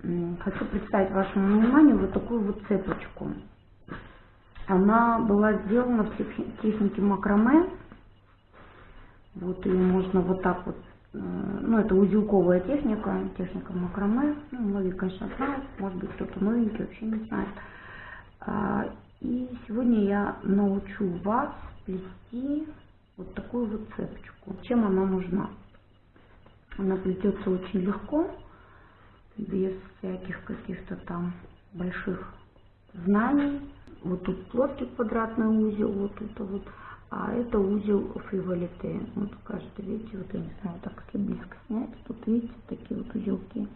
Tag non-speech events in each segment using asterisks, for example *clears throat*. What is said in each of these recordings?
представить вашему вниманию вот такую вот цепочку. Она была сделана в технике макраме. Вот ее можно вот так вот, э, ну это узелковая техника, техника макраме. Ну, многие, конечно, знают, может быть кто-то новенький вообще не знает. А, и сегодня я научу вас плести вот такую вот цепочку. Чем она нужна? Она плетется очень легко, без всяких каких-то там больших знаний. Вот тут плоский квадратный узел, вот это вот, а это узел фриволите. Вот кажется, видите, вот я не знаю, так если близко снять, тут видите такие вот узелки.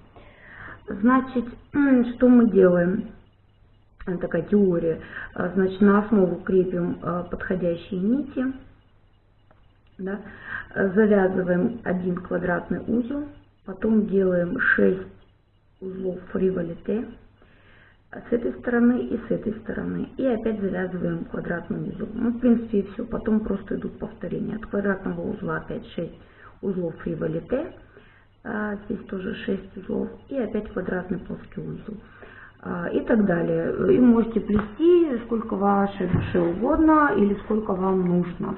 Значит, *clears throat* что мы делаем? такая теория. А, значит, на основу крепим а, подходящие нити, да, завязываем один квадратный узел, потом делаем 6 узлов фриволите с этой стороны и с этой стороны. И опять завязываем квадратный узел. Ну, в принципе, и все. Потом просто идут повторения. От квадратного узла опять 6 узлов фриволите. А, здесь тоже 6 узлов. И опять квадратный плоский узел. А, и так далее. И можете плести сколько вашей душе угодно или сколько вам нужно.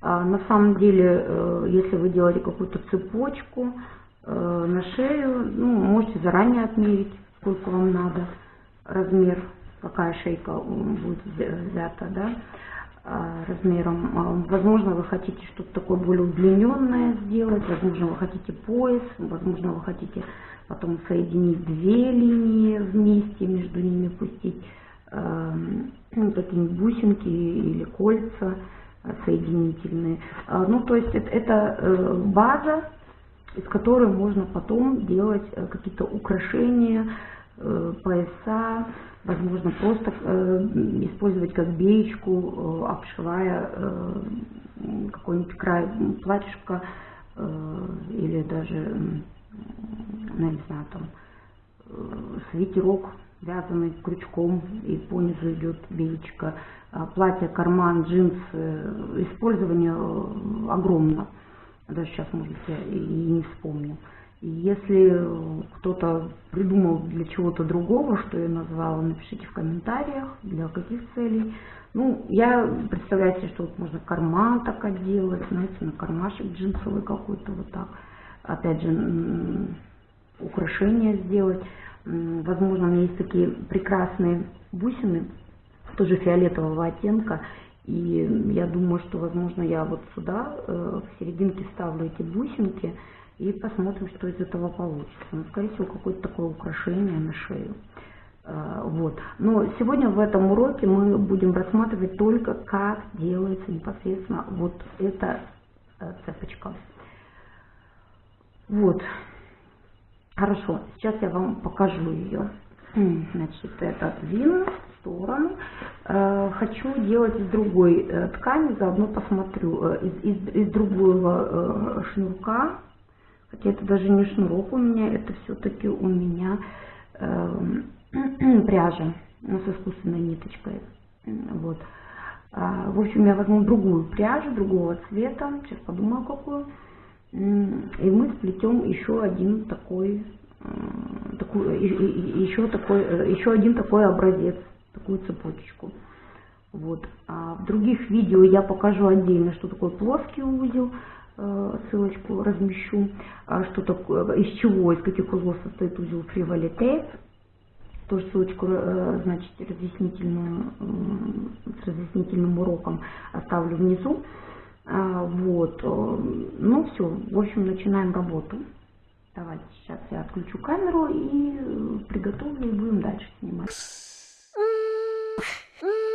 А, на самом деле, э, если вы делаете какую-то цепочку на шею, ну, можете заранее отмерить, сколько вам надо, размер, какая шейка будет взята, да, а, размером. Возможно, вы хотите что-то такое более удлиненное сделать, возможно, вы хотите пояс, возможно, вы хотите потом соединить две линии вместе, между ними пустить э, какие-нибудь бусинки или кольца соединительные. А, ну, то есть это, это э, база, из которой можно потом делать э, какие-то украшения, э, пояса, возможно, просто использовать как беечку, обшивая какой-нибудь край платьишка или даже ну, не знаю, там, э, свитерок, вязаный крючком, и по низу идет беечка, а платье, карман, джинсы, использование э, огромно. Даже сейчас, может быть, я и не вспомню. И если кто-то придумал для чего-то другого, что я назвала, напишите в комментариях, для каких целей. Ну, я представляю себе, что вот можно карман так отделать, знаете, на кармашек джинсовый какой-то вот так опять же, украшения сделать. Возможно, у меня есть такие прекрасные бусины, тоже фиолетового оттенка. И я думаю, что, возможно, я вот сюда э, в серединке ставлю эти бусинки и посмотрим, что из этого получится. Ну, скорее всего, какое-то такое украшение на шею. Э, вот. Но сегодня в этом уроке мы будем рассматривать только, как делается непосредственно вот эта э, цепочка. Вот. Хорошо, сейчас я вам покажу ее. Значит, это отдвину в сторону. Э, хочу делать из другой э, ткани, заодно посмотрю, э, из, из, из другого шнурка. Хотя это даже не шнурок у меня, это все-таки у меня *clears throat* пряжа ну, с искусственной ниточкой. Вот. А, в общем, я возьму другую пряжу, другого цвета. Сейчас подумаю, какую. И мы сплетем еще один такой, такой еще, такой, еще один такой образец, такую цепочку. Вот. А в других видео я покажу отдельно, что такое плоский узел, э, ссылочку размещу, а что такое, из чего, из каких узлов состоит узел фривалите, тоже ссылочку, значит, разъяснительную, с разъяснительным уроком оставлю внизу. А, вот. Э, ну все, в общем, начинаем работу. Давайте сейчас я отключу камеру и приготовлю и будем дальше снимать. 嗯。